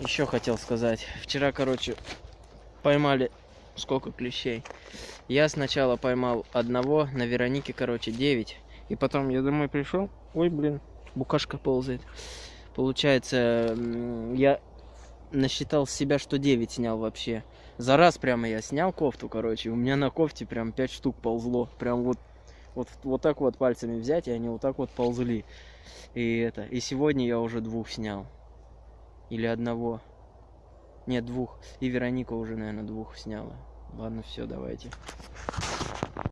еще хотел сказать. Вчера, короче, поймали сколько клещей. Я сначала поймал одного, на Веронике, короче, 9. И потом я домой пришел. Ой, блин, букашка ползает. Получается, я насчитал себя, что 9 снял вообще. За раз прямо я снял кофту, короче. У меня на кофте прям 5 штук ползло. Прям вот, вот, вот так вот пальцами взять, и они вот так вот ползли. И это. И сегодня я уже двух снял. Или одного. Нет, двух. И Вероника уже, наверное, двух сняла. Ладно, все, давайте.